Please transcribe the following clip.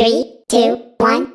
Three, two, one,